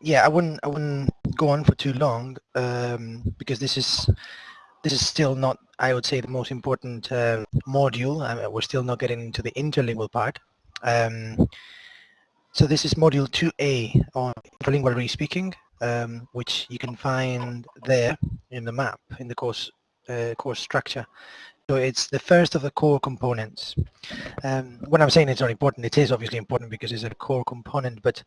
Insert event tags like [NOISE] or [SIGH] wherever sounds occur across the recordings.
yeah, I wouldn't I wouldn't go on for too long um, because this is this is still not I would say the most important uh, module. I mean, we're still not getting into the interlingual part. Um, so this is module 2A on interlingual re-speaking, um, which you can find there in the map in the course uh, course structure. So it's the first of the core components. Um, when I'm saying it's not important, it is obviously important because it's a core component, but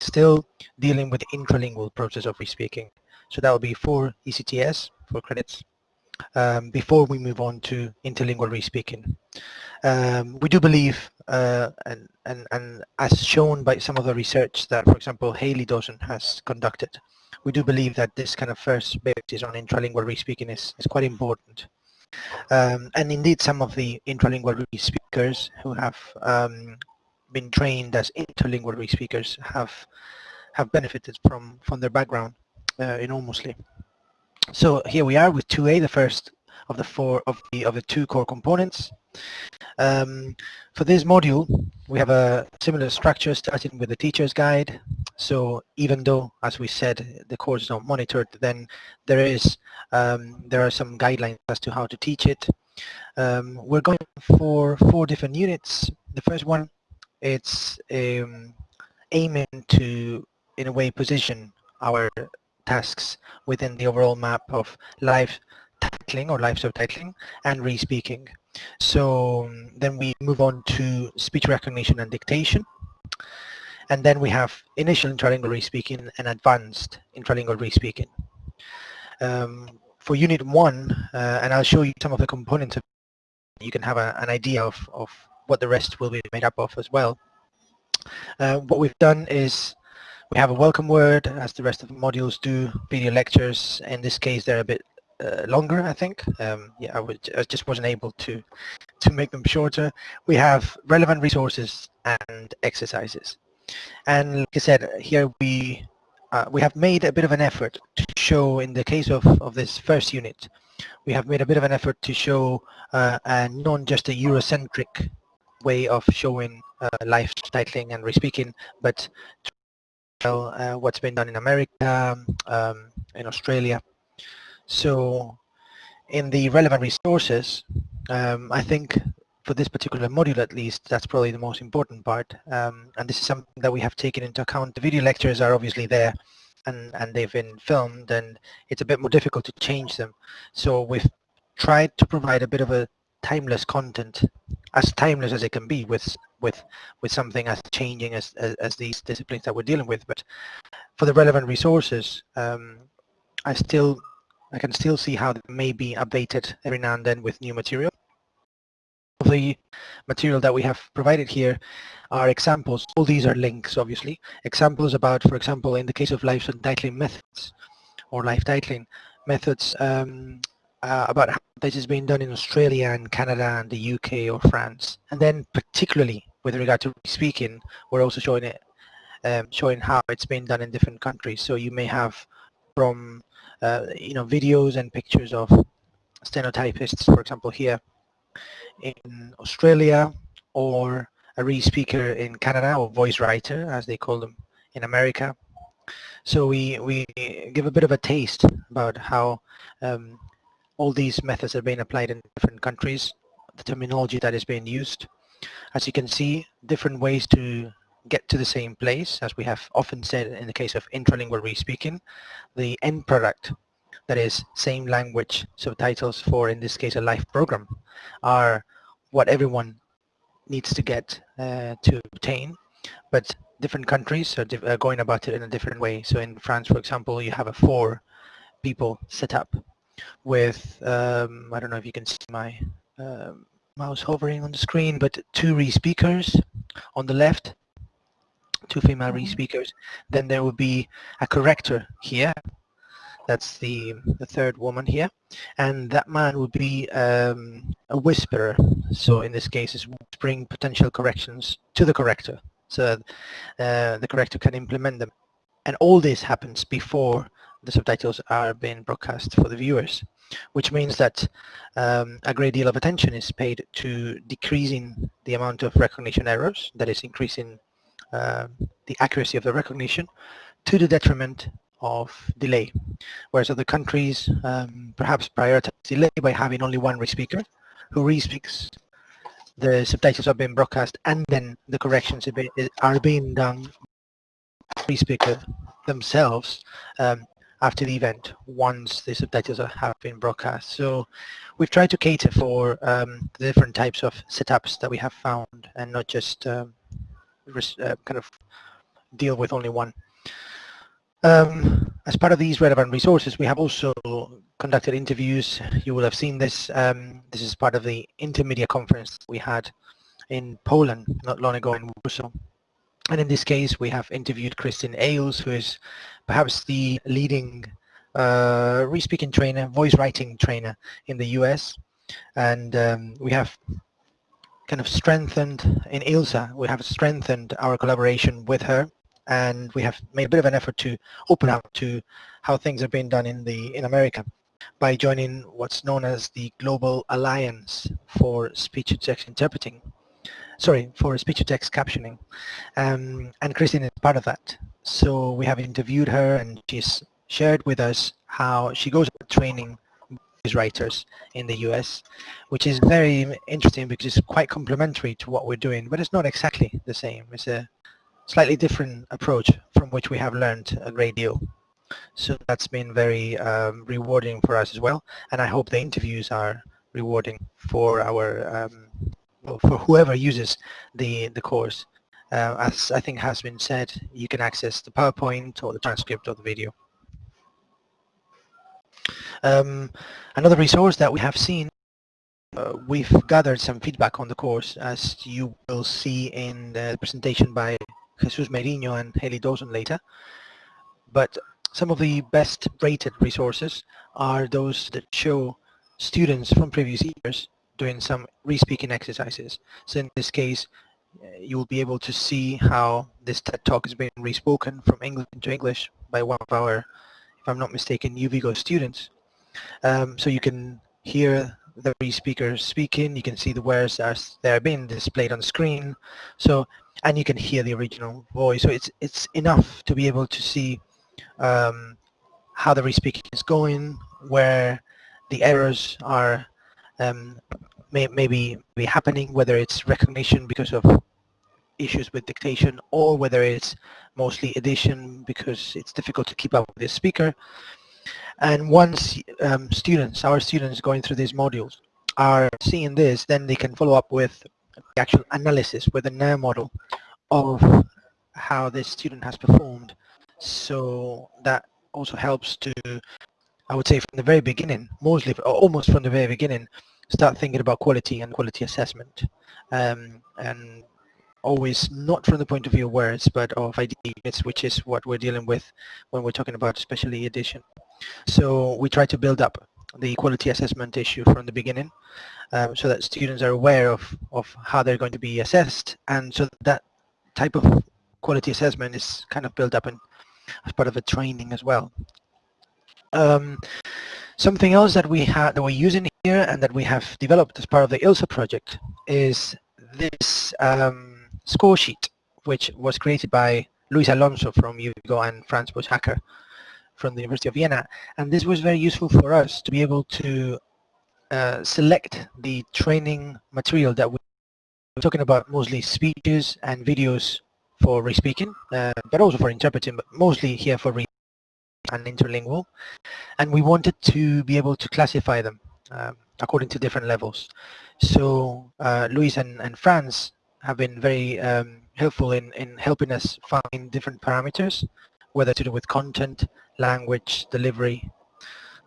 still dealing with the intralingual process of re-speaking. So that will be for ECTS, for credits, um, before we move on to interlingual re-speaking. Um, we do believe, uh, and, and, and as shown by some of the research that, for example, Hayley Dawson has conducted, we do believe that this kind of first basis on intralingual re-speaking is, is quite important. Um, and indeed, some of the intralingual re-speakers who have um, been trained as interlingual re-speakers have have benefited from from their background uh, enormously. So here we are with 2A, the first of the four of the of the two core components. Um, for this module, we have a similar structure starting with the teacher's guide. So even though, as we said, the course is not monitored, then there is um, there are some guidelines as to how to teach it. Um, we're going for four different units. The first one, it's um, aiming to, in a way, position our tasks within the overall map of live titling or live subtitling and re-speaking. So um, then we move on to speech recognition and dictation. And then we have initial intralingual re-speaking and advanced intralingual re-speaking. Um, for unit one, uh, and I'll show you some of the components of you can have a, an idea of, of what the rest will be made up of as well. Uh, what we've done is we have a welcome word, as the rest of the modules do, video lectures. In this case, they're a bit uh, longer, I think. Um, yeah, I, would, I just wasn't able to, to make them shorter. We have relevant resources and exercises. And like I said, here we uh, we have made a bit of an effort to show, in the case of, of this first unit, we have made a bit of an effort to show uh, a non just a Eurocentric way of showing uh, live titling and re-speaking, but uh, what's been done in America, um, in Australia. So in the relevant resources, um, I think for this particular module at least, that's probably the most important part. Um, and this is something that we have taken into account. The video lectures are obviously there and, and they've been filmed and it's a bit more difficult to change them. So we've tried to provide a bit of a timeless content, as timeless as it can be with with with something as changing as, as, as these disciplines that we're dealing with. But for the relevant resources, um, I still I can still see how they may be updated every now and then with new material. The material that we have provided here are examples. All these are links, obviously. Examples about, for example, in the case of live titling methods or life titling methods, um, uh, about how this is being done in Australia and Canada and the UK or France. And then particularly with regard to speaking, we're also showing it, um, showing how it's been done in different countries. So you may have from, uh, you know, videos and pictures of stenotypists, for example, here in Australia or a re-speaker in Canada or voice writer, as they call them in America. So we, we give a bit of a taste about how um, all these methods are being applied in different countries, the terminology that is being used. As you can see, different ways to get to the same place, as we have often said in the case of intralingual re-speaking, the end product, that is same language subtitles for, in this case, a live program, are what everyone needs to get uh, to obtain, but different countries are, are going about it in a different way. So in France, for example, you have a four people setup with, um, I don't know if you can see my uh, mouse hovering on the screen, but two re-speakers on the left, two female mm-hmm. re-speakers. Then there will be a corrector here. That's the, the third woman here. And that man would be um, a whisperer. So in this case, it's whispering potential corrections to the corrector so that uh, the corrector can implement them. And all this happens before the subtitles are being broadcast for the viewers, which means that um, a great deal of attention is paid to decreasing the amount of recognition errors, that is increasing uh, the accuracy of the recognition, to the detriment of delay, whereas other countries um, perhaps prioritize delay by having only one re-speaker who re-speaks the subtitles are being broadcast and then the corrections are being done by the speaker themselves um, after the event once the subtitles have been broadcast. So we've tried to cater for um, the different types of setups that we have found and not just um, uh, kind of deal with only one. Um, as part of these relevant resources, we have also conducted interviews. You will have seen this. Um, this is part of the intermedia conference we had in Poland not long ago in Warsaw. And in this case, we have interviewed Kristin Ailes, who is perhaps the leading uh, re-speaking trainer, voice writing trainer in the US. And um, we have kind of strengthened, in ILSA, we have strengthened our collaboration with her and we have made a bit of an effort to open up to how things are being done in the in America by joining what's known as the Global Alliance for Speech-to-Text Interpreting, sorry, for Speech-to-Text Captioning, um, and Kristin is part of that. So we have interviewed her and she's shared with us how she goes training writers in the US, which is very interesting because it's quite complementary to what we're doing, but it's not exactly the same. It's a slightly different approach from which we have learned a great deal. So that's been very um, rewarding for us as well, and I hope the interviews are rewarding for our um, for whoever uses the the course. Uh, as I think has been said, you can access the PowerPoint or the transcript of the video. Um, another resource that we have seen, uh, we've gathered some feedback on the course, as you will see in the presentation by Jesus Merino and Hayley Dawson later. But some of the best rated resources are those that show students from previous years doing some re-speaking exercises. So in this case, you will be able to see how this TED Talk is being re-spoken from English into English by one of our, if I'm not mistaken, UVigo students. Um, so you can hear the re-speakers speaking, you can see the words as they're being displayed on screen. So and you can hear the original voice. So it's it's enough to be able to see um, how the re-speaking is going, where the errors are um, may, maybe be happening, whether it's recognition because of issues with dictation or whether it's mostly edition because it's difficult to keep up with the speaker. And once um, students, our students going through these modules are seeing this, then they can follow up with the actual analysis with a NER model of how this student has performed. So that also helps to, I would say from the very beginning, mostly, almost from the very beginning, start thinking about quality and quality assessment. Um, and always not from the point of view of words, but of ideas, which is what we're dealing with when we're talking about especially edition. So we try to build up the quality assessment issue from the beginning um, so that students are aware of, of how they're going to be assessed and so that type of quality assessment is kind of built up in, as part of a training as well. Um, something else that we have that we're using here and that we have developed as part of the ILSA project is this um, score sheet which was created by Luis Alonso from UVigo and Franz Pöchhacker from the University of Vienna. And this was very useful for us to be able to uh, select the training material that we are talking about mostly speeches and videos for re-speaking, uh, but also for interpreting, but mostly here for re and interlingual. And we wanted to be able to classify them um, according to different levels. So uh, Luis and, and Franz have been very um, helpful in, in helping us find different parameters, whether to do with content, language, delivery,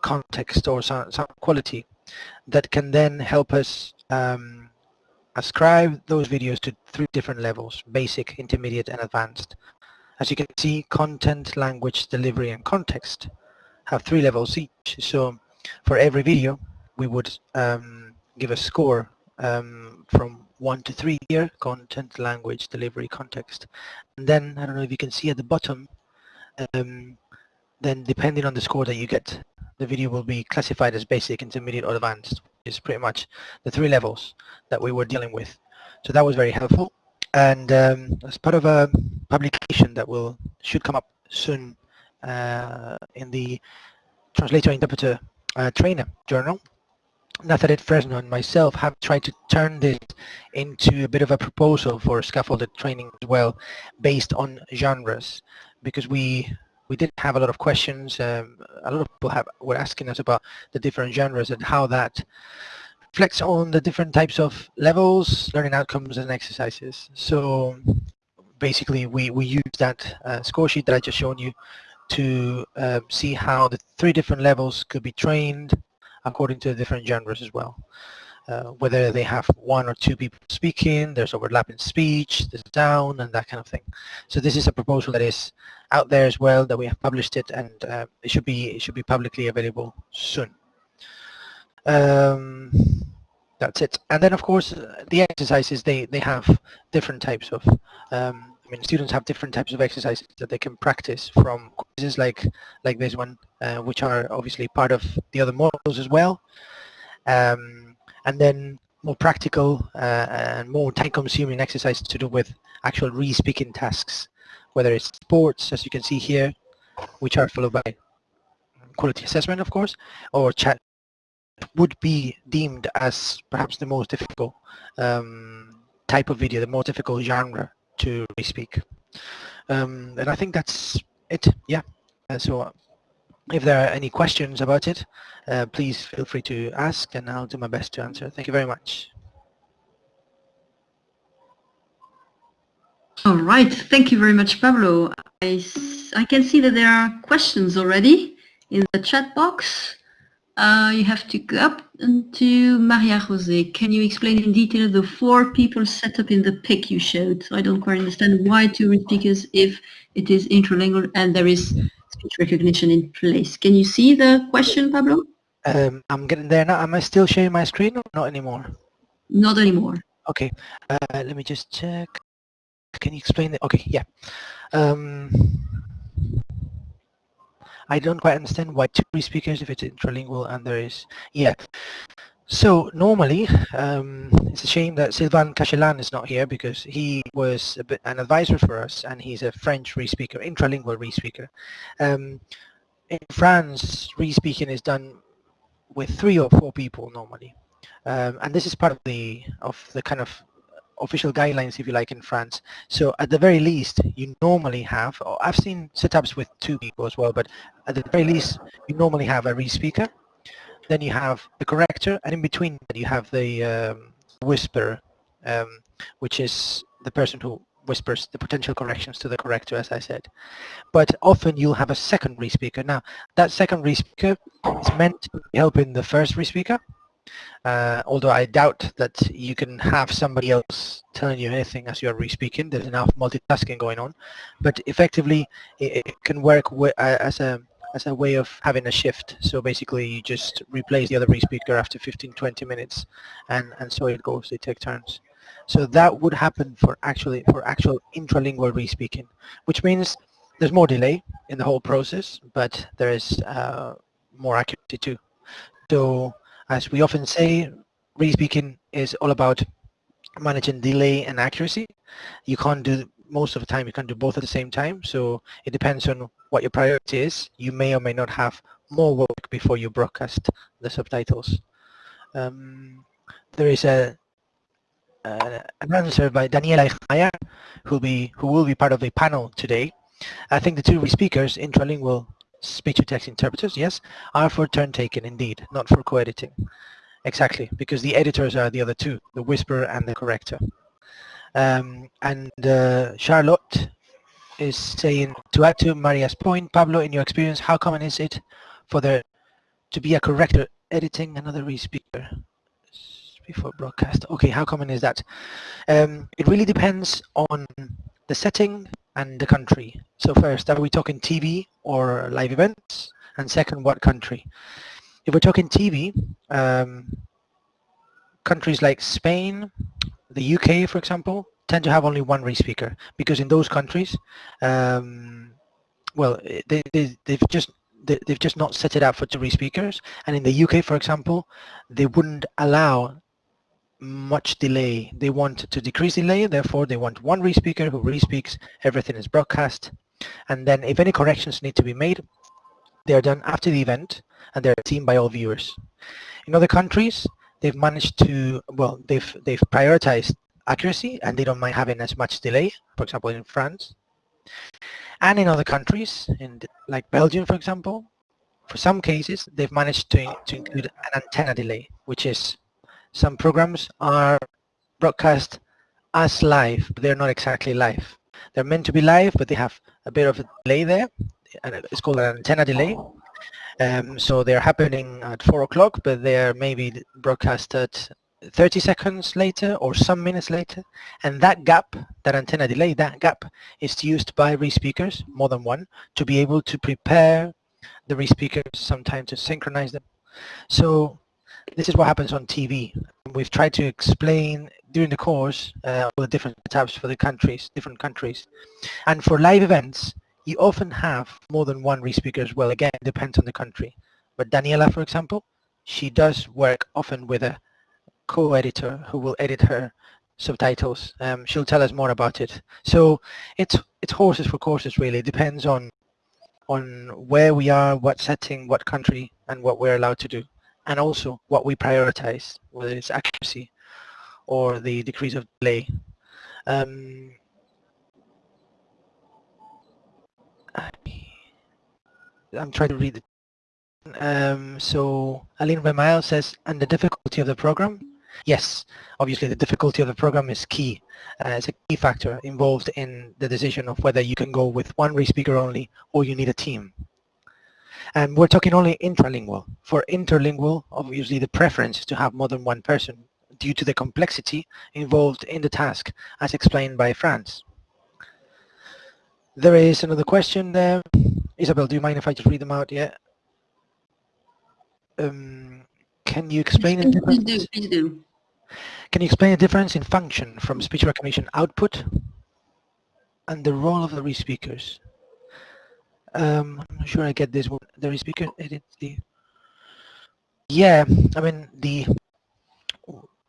context, or some, some quality that can then help us um, ascribe those videos to three different levels, basic, intermediate, and advanced. As you can see, content, language, delivery, and context have three levels each. So for every video, we would um, give a score um, from one to three here, content, language, delivery, context. And then, I don't know if you can see at the bottom, um, then depending on the score that you get, the video will be classified as basic, intermediate, or advanced. Is pretty much the three levels that we were dealing with. So that was very helpful. And um, as part of a publication that will should come up soon uh, in the translator interpreter uh, trainer journal. Nazaret Fresno and myself have tried to turn this into a bit of a proposal for scaffolded training as well based on genres because we we did have a lot of questions um, a lot of people have were asking us about the different genres and how that reflects on the different types of levels learning outcomes and exercises so basically we we use that uh, score sheet that I just shown you to uh, see how the three different levels could be trained according to the different genres as well. Uh, whether they have one or two people speaking, there's overlapping speech, there's down, and that kind of thing. So this is a proposal that is out there as well, that we have published it, and uh, it should be it should be publicly available soon. Um, that's it. And then, of course, the exercises they they have different types of um, I mean, students have different types of exercises that they can practice from quizzes like like this one, uh, which are obviously part of the other modules as well. Um, and then more practical uh, and more time-consuming exercises to do with actual re-speaking tasks, whether it's sports, as you can see here, which are followed by quality assessment, of course, or chat would be deemed as perhaps the most difficult um, type of video, the more difficult genre to speak. Um, and I think that's it. Yeah. Uh, so uh, if there are any questions about it, uh, please feel free to ask and I'll do my best to answer. Thank you very much. All right. Thank you very much, Pablo. I, I can see that there are questions already in the chat box. Uh, you have to go up to Maria Jose. Can you explain in detail the four people set up in the pic you showed? So I don't quite understand why two speakers if it is intralingual and there is speech recognition in place. Can you see the question, Pablo? Um, I'm getting there now. Am I still sharing my screen or not anymore? Not anymore. Okay. Uh, let me just check. Can you explain it? Okay, yeah. Um, I don't quite understand why two speakers if it's intralingual and there is, yeah. So normally, um, it's a shame that Sylvain Cachelan is not here because he was bit, an advisor for us and he's a French re-speaker, intralingual re-speaker. Um, in France, re-speaking is done with three or four people normally. Um, and this is part of the of the kind of official guidelines, if you like, in France. So at the very least, you normally have, I've seen setups with two people as well, but at the very least, you normally have a re-speaker, then you have the corrector, and in between you have the um, whisperer, um, which is the person who whispers the potential corrections to the corrector, as I said. But often you'll have a second re-speaker. Now, that second re-speaker is meant to be helping the first re-speaker, uh, although I doubt that you can have somebody else telling you anything as you're re-speaking. There's enough multitasking going on. But effectively, it, it can work uh, as a as a way of having a shift. So basically, you just replace the other re-speaker after 15, 20 minutes, and, and so it goes. They take turns. So that would happen for actually for actual intralingual re-speaking, which means there's more delay in the whole process, but there is uh, more accuracy too. So as we often say, re-speaking is all about managing delay and accuracy. You can't do most of the time you can't do both at the same time. So it depends on what your priority is. You may or may not have more work before you broadcast the subtitles. Um, there is a uh, an answer by Daniela Eichmeyer who will be who will be part of a panel today. I think the two speakers intralingual speech-to-text interpreters, yes, are for turn-taking indeed, not for co-editing. Exactly, because the editors are the other two, the whisperer and the corrector. Um, and uh, Charlotte is saying, to add to Maria's point, Pablo, in your experience, how common is it for there to be a corrector editing another re-speaker before broadcast? Okay, how common is that? Um, it really depends on the setting and the country. So first, are we talking TV or live events? And second, what country? If we're talking TV, um, countries like Spain, the UK, for example, tend to have only one re-speaker because in those countries, um, well, they, they, they've just they've just not set it up for two re-speakers. And in the UK, for example, they wouldn't allow much delay. They want to decrease delay, therefore they want one re-speaker who re-speaks, everything is broadcast, And then if any corrections need to be made, they're done after the event and they're seen by all viewers. In other countries, they've managed to, well, they've, they've prioritized accuracy and they don't mind having as much delay, for example, in France. And in other countries, in like Belgium, for example, for some cases, they've managed to, to include an antenna delay, which is some programs are broadcast as live, but they're not exactly live. They're meant to be live, but they have a bit of a delay there, it's called an antenna delay. Um, so they're happening at 4 o'clock, but they're maybe broadcast at 30 seconds later or some minutes later. And that gap, that antenna delay, that gap is used by re-speakers, more than one, to be able to prepare the respeakers sometimes to synchronize them. So this is what happens on TV. We've tried to explain during the course uh, all the different tabs for the countries, different countries. And for live events, you often have more than one respeaker as well. Again, it depends on the country. But Daniela, for example, she does work often with a co-editor who will edit her subtitles. Um, she'll tell us more about it. So it's it's horses for courses really. It depends on on where we are, what setting, what country, and what we're allowed to do, and also what we prioritize, whether it's accuracy or the decrease of delay. Um, I'm trying to read it. Um, so Aline Remael says, and the difficulty of the program? Yes, obviously the difficulty of the program is key. Uh, it's a key factor involved in the decision of whether you can go with one respeaker only or you need a team. And we're talking only intralingual. For interlingual, obviously the preference is to have more than one person due to the complexity involved in the task, as explained by Franz. There is another question there. Isabel, do you mind if I just read them out? Yeah. Um, can you explain the difference? Do, please do. Can you explain the difference in function from speech recognition output and the role of the respeakers? Um, not sure I get this one. The respeaker edit the. Yeah, I mean the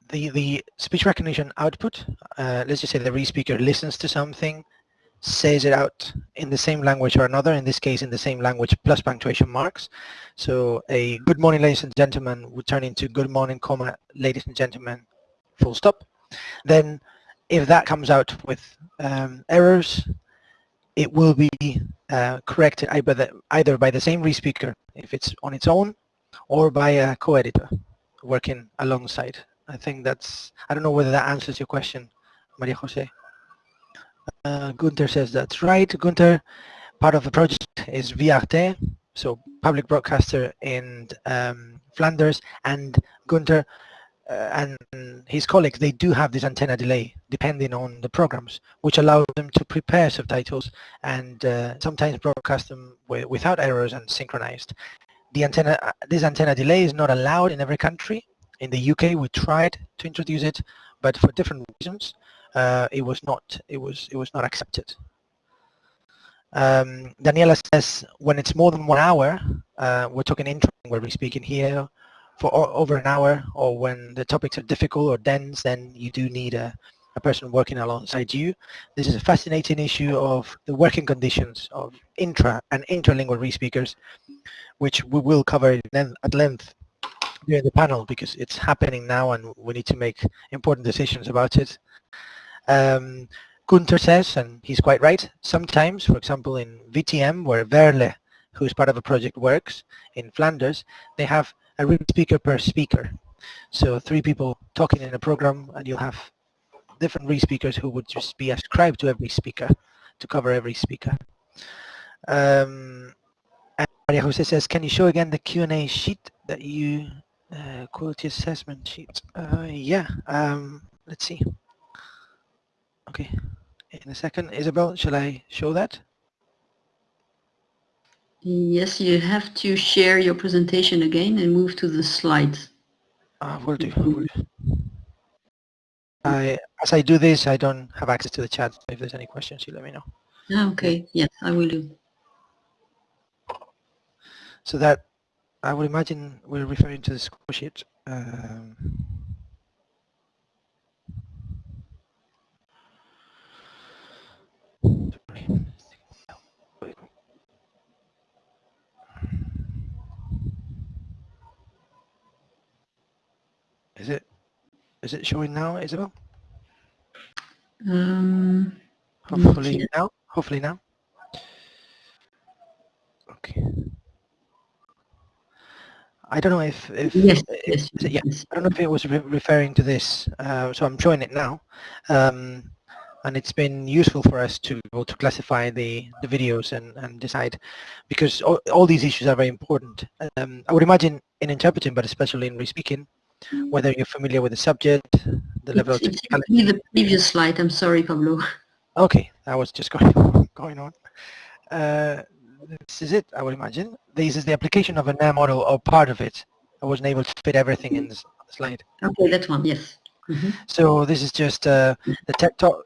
the the speech recognition output. Uh, let's just say the respeaker listens to something says it out in the same language or another, in this case in the same language plus punctuation marks. So a good morning ladies and gentlemen would turn into good morning comma ladies and gentlemen full stop. Then if that comes out with um, errors, it will be uh, corrected either, by the same respeaker if it's on its own or by a co-editor working alongside. I think that's, I don't know whether that answers your question, Maria Jose. Uh, Gunther says that's right. Gunther, part of the project is VRT, so public broadcaster in um, Flanders, and Gunther and his colleagues, they do have this antenna delay depending on the programs, which allows them to prepare subtitles and uh, sometimes broadcast them without errors and synchronized. The antenna, uh, this antenna delay is not allowed in every country. In the UK, we tried to introduce it, but for different reasons uh, it was not it was it was not accepted. Um, Daniela says when it's more than one hour, uh, we're talking we're speaking here for over an hour, or when the topics are difficult or dense, then you do need a, a person working alongside you. This is a fascinating issue of the working conditions of intra and interlingual respeakers, which we will cover at length during the panel because it's happening now and we need to make important decisions about it. Um, Gunther says, and he's quite right, sometimes, for example, in VTM, where Verle, who is part of a project, works in Flanders, they have a real speaker per speaker. So three people talking in a program, and you'll have different re-speakers who would just be ascribed to every speaker to cover every speaker. Um, and Maria Jose says, can you show again the Q&A sheet that you, uh, quality assessment sheet? Uh, yeah, um, let's see. Okay, in a second. Isabel, shall I show that? Yes, you have to share your presentation again and move to the slides. Uh, will do. Will do. I, as I do this, I don't have access to the chat. If there's any questions, you let me know. Ah, okay, yes, I will do. So that, I would imagine we're referring to the score sheet. Um, Is it showing now, Isabel? Um, Hopefully yet. now. Hopefully now. Okay. I don't know if, if yes, yes, it- yeah, yes. I don't know if it was re referring to this, uh, so I'm showing it now. Um, and it's been useful for us to to classify the, the videos and, and decide, because all, all these issues are very important. Um, I would imagine in interpreting, but especially in re-speaking, whether you're familiar with the subject, the level It's, of technicality. the previous slide. I'm sorry, Pablo. Okay, that was just [LAUGHS] going going on. Uh, this is it, I would imagine. This is the application of a NAM model or part of it. I wasn't able to fit everything in this slide. Okay, that one. Yes. Mhm. So this is just uh, the tech talk,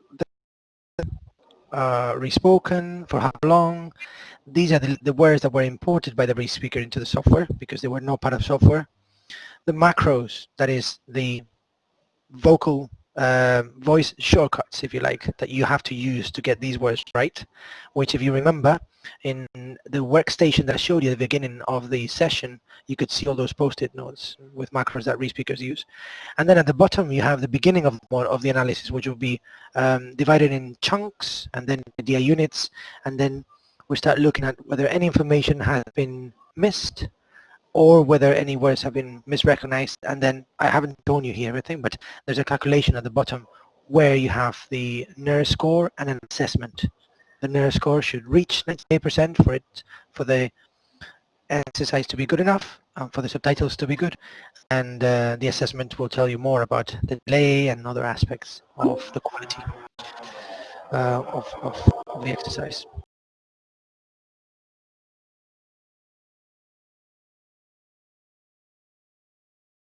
uh, respoken, for how long. These are the, the words that were imported by the re-speaker into the software because they were not part of software. The macros, that is the vocal uh, voice shortcuts, if you like, that you have to use to get these words right, which if you remember, in the workstation that I showed you at the beginning of the session, you could see all those post-it notes with macros that re-speakers use. And then at the bottom, you have the beginning of, of the analysis, which will be um, divided in chunks and then idea units, and then we start looking at whether any information has been missed or whether any words have been misrecognized and then I haven't shown you here everything but there's a calculation at the bottom where you have the NER score and an assessment. The NER score should reach 98% for it for the exercise to be good enough, um, for the subtitles to be good and uh, the assessment will tell you more about the delay and other aspects of the quality uh, of, of the exercise.